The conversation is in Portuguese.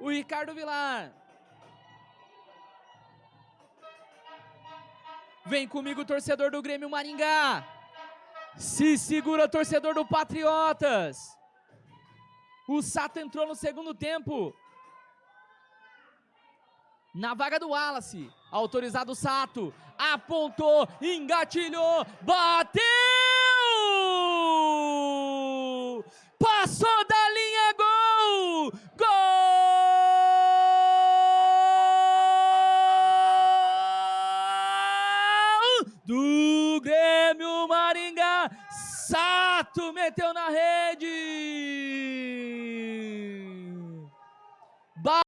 o Ricardo Vilar. Vem comigo, torcedor do Grêmio Maringá. Se segura, torcedor do Patriotas. O Sato entrou no segundo tempo. Na vaga do Wallace. Autorizado o Sato. Apontou, engatilhou, bateu! Do Grêmio Maringá. Sato meteu na rede!